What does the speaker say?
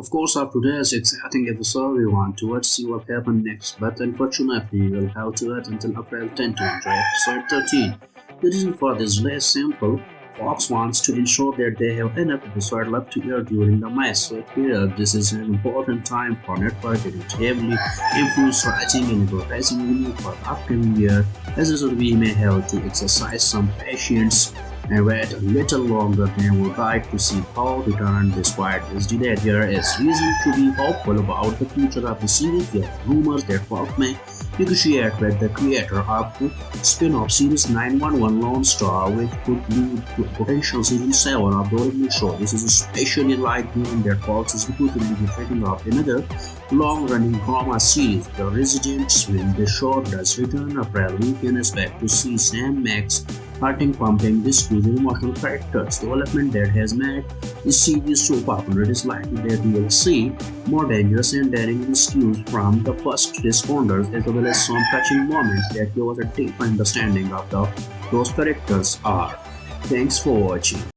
Of course, after this exciting episode, we want to see what happens next, but unfortunately, we'll have to wait until April 10 to enjoy episode 13. The reason for this is simple. Fox wants to ensure that they have enough episode left to air during the May so period. This is an important time for network that it heavily influence writing and advertising revenue for the upcoming year. As a result, we may have to exercise some patience and wait a little longer than would like to see Paul return despite this delay. There is reason to be hopeful about the future of the series. There are rumors that Fox may negotiate with the creator of the spin-off series 911 Lone Star, which could lead to a potential season 7 of the original show. This is especially light given that Fox is reportedly taking of another long-running drama series, The Residents. When the show does return April, we can expect to see Sam Max Hurting pumping this with emotional characters. Development that has made this series so popular is likely that see more dangerous and daring rescues from the first responders as well as some touching moments that give us a deep understanding of the, those characters are. Thanks for watching.